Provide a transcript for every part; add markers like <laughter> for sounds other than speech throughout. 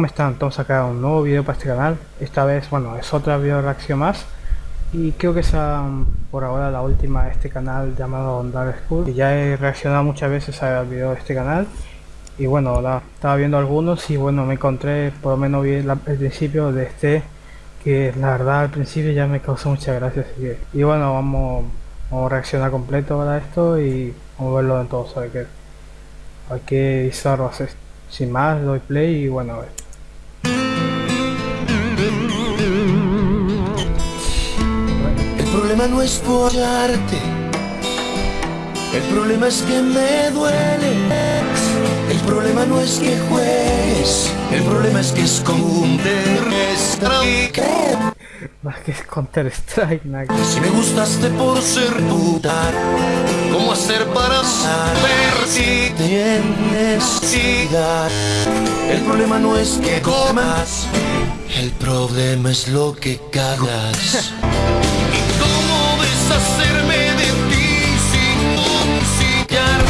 ¿Cómo están? Todos acá un nuevo video para este canal. Esta vez, bueno, es otra video reacción más. Y creo que es um, por ahora la última de este canal llamado Dark School. ya he reaccionado muchas veces a video de este canal. Y bueno, la, estaba viendo algunos y bueno, me encontré, por lo menos vi el principio de este. Que la verdad al principio ya me causó muchas gracias. y bueno, vamos, vamos a reaccionar completo a esto y vamos a verlo en todo. A ver qué, a ver qué. Sin más, doy play y bueno. Problema no es follarte. El problema es que me duele. El problema no es que juegues. El problema es que es Counter Strike Más que es Counter Strike, Si me gustaste por ser puta ¿Cómo hacer para saber si tienes necesidad? El problema no es que comas El problema es lo que cagas hacerme de ti sin musicar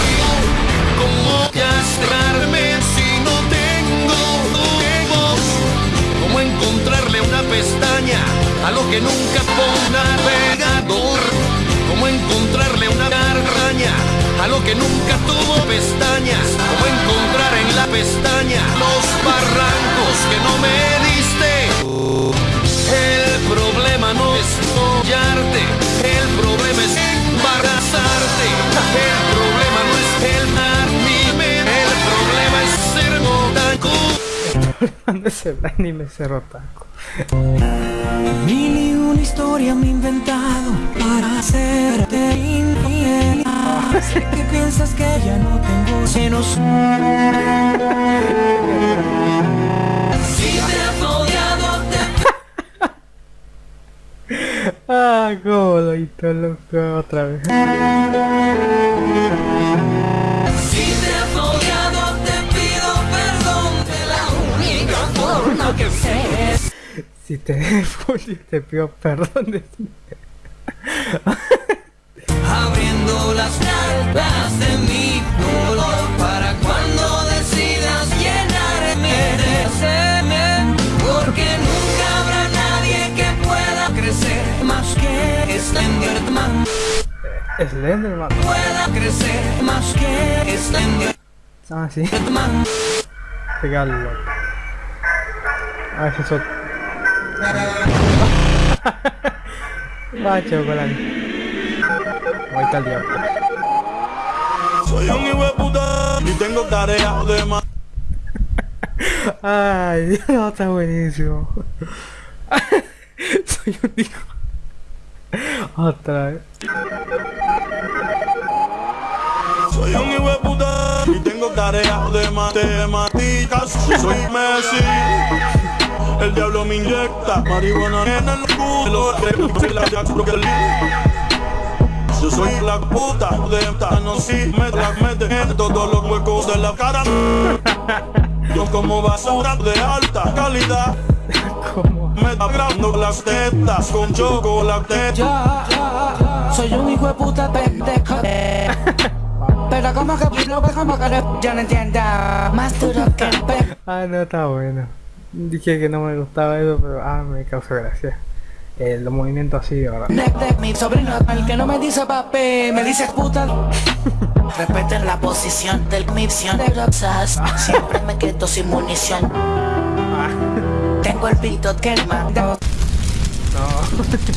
Cómo castrarme si no tengo huevos Cómo encontrarle una pestaña a lo que nunca ponga pegador Cómo encontrarle una garraña a lo que nunca tuvo pestañas Cómo encontrar en la pestaña los barrancos <laughs> No es el anime ser otaku. Mil y una historia me he inventado para hacerte infiel. Sé que piensas que ya no tengo senos. Si te has odiado, te <laughs> Ah, cómo lo hizo loco otra vez. Si te te pido perdón de Abriendo las cartas de mi dolor para cuando decidas llenarme de semen, porque nunca habrá nadie que pueda crecer más que Slenderman. Slenderman. Pueda crecer más que Slenderman. Ah, sí. Pegarlo. A ver si eso. Va, chocolate. Está el diablo. Soy un hijo de puta y tengo tarea de más. <laughs> Ay, no, está buenísimo. <laughs> Soy un hijo. Otra vez. Soy un hijo de puta y tengo tarea de matemáticas. Soy Messi. El diablo me inyecta marihuana en el culo. Yo soy la puta de no si me la meten en todos los huecos de la cara. Yo como basura de alta calidad. Me agrando las tetas con chocolate. Yo, soy un hijo de puta pendejo. <laughs> Pero como que lo que como que yo no entiendo. Más duro que el pe. Ah, no, está bueno. Dije que no me gustaba eso, pero ah, me causó gracia. El movimiento así, ahora. Mi sobrino, el que no me dice papi, me dice puta. <laughs> Respeten la posición del misión de Roxas. <laughs> Siempre me quedo sin munición. Tengo el pito que el mando.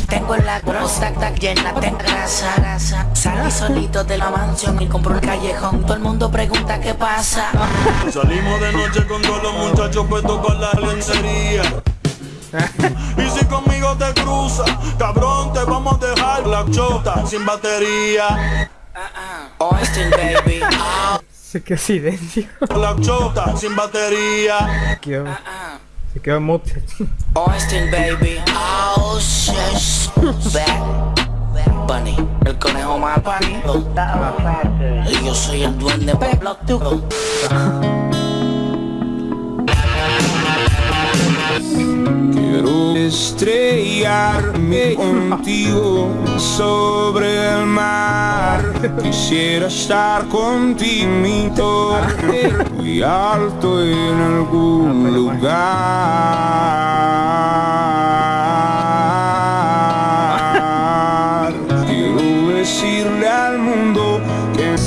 Tengo la próstata llena de grasa, grasa. Salí solito de la mansión y compro un callejón. Todo el mundo pregunta qué pasa Salimos de noche con todos los muchachos puestos con la lencería. Y si conmigo te cruza, cabrón te vamos a dejar la chota sin batería. Austin baby. <laughs> Se quedó silencio. La chota sin batería. Quedó, Se quedó mute Austin baby. Oh shit. Bad Bunny. El conejo más pánico Y yo soy el duende pelotudo Quiero estrellarme <laughs> contigo sobre el mar Quisiera estar contigo y alto en algún lugar. Quiero decirle al mundo que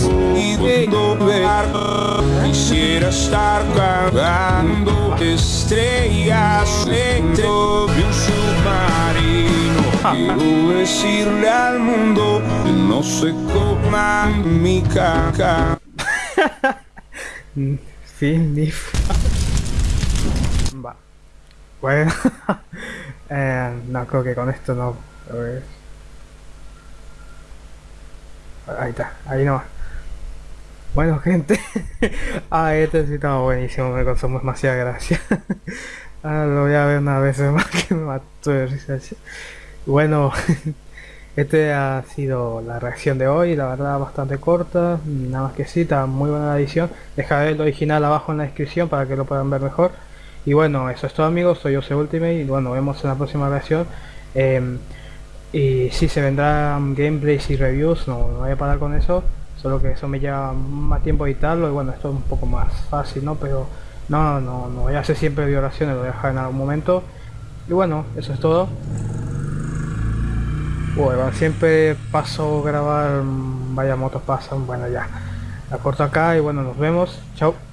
de ver quisiera estar cagando estrellas Quiero decirle al mundo que no se coman mi caca. <laughs> Fin, ni Va. Bueno. <laughs> eh, no, creo que con esto no. Ahí está, ahí no. Bueno, gente. <laughs> ah, este sí estaba buenísimo, me causó demasiada gracia. ah, lo voy a ver una vez más que me mató de risa. Bueno, <laughs> este ha sido la reacción de hoy, la verdad bastante corta, nada más que sí, está muy buena la edición. Dejaré el original abajo en la descripción para que lo puedan ver mejor. Y bueno, eso es todo amigos, soy Jose Ultimate y bueno, vemos en la próxima reacción. Eh, y si se vendrán gameplays y reviews, no, no voy a parar con eso, solo que eso me lleva más tiempo editarlo y bueno, esto es un poco más fácil, ¿no? Pero no, no, no voy a hacer siempre violaciones, lo voy a dejar en algún momento. Y bueno, eso es todo. Bueno, siempre paso grabar, vaya motos pasan, bueno ya. La corto acá y bueno, nos vemos. Chao.